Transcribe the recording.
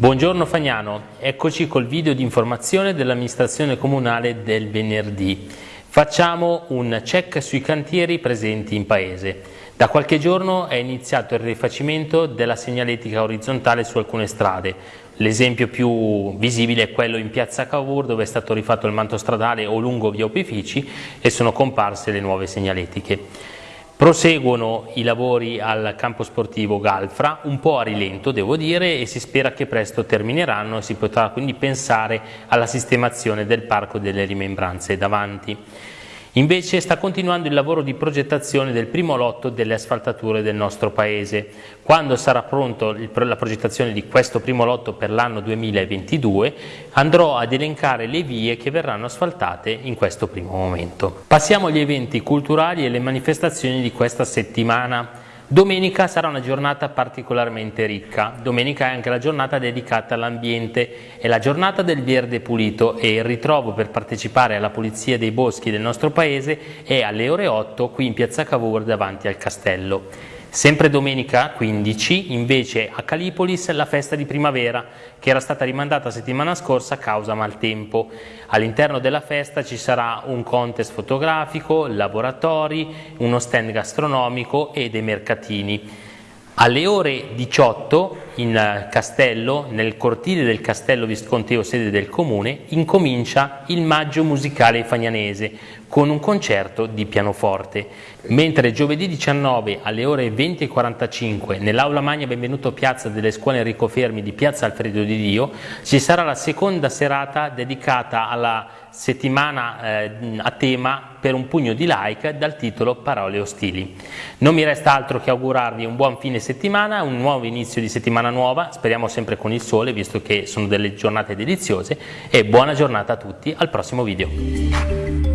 Buongiorno Fagnano, eccoci col video di informazione dell'amministrazione comunale del venerdì. Facciamo un check sui cantieri presenti in paese. Da qualche giorno è iniziato il rifacimento della segnaletica orizzontale su alcune strade. L'esempio più visibile è quello in piazza Cavour dove è stato rifatto il manto stradale o lungo via Opifici e sono comparse le nuove segnaletiche. Proseguono i lavori al campo sportivo Galfra, un po' a rilento devo dire, e si spera che presto termineranno e si potrà quindi pensare alla sistemazione del parco delle rimembranze davanti. Invece sta continuando il lavoro di progettazione del primo lotto delle asfaltature del nostro Paese. Quando sarà pronta la progettazione di questo primo lotto per l'anno 2022 andrò ad elencare le vie che verranno asfaltate in questo primo momento. Passiamo agli eventi culturali e le manifestazioni di questa settimana. Domenica sarà una giornata particolarmente ricca, domenica è anche la giornata dedicata all'ambiente, è la giornata del verde pulito e il ritrovo per partecipare alla pulizia dei boschi del nostro paese è alle ore 8 qui in piazza Cavour davanti al castello. Sempre domenica 15 invece a Calipolis la festa di primavera che era stata rimandata settimana scorsa a causa maltempo. All'interno della festa ci sarà un contest fotografico, laboratori, uno stand gastronomico e dei mercatini. Alle ore 18 in castello, nel cortile del castello Visconteo sede del comune, incomincia il maggio musicale fagnanese con un concerto di pianoforte, mentre giovedì 19 alle ore 20.45 nell'aula magna Benvenuto Piazza delle scuole Enrico Fermi di Piazza Alfredo di Dio ci sarà la seconda serata dedicata alla settimana eh, a tema per un pugno di like dal titolo Parole ostili. Non mi resta altro che augurarvi un buon fine settimana, un nuovo inizio di settimana nuova, speriamo sempre con il sole visto che sono delle giornate deliziose e buona giornata a tutti, al prossimo video.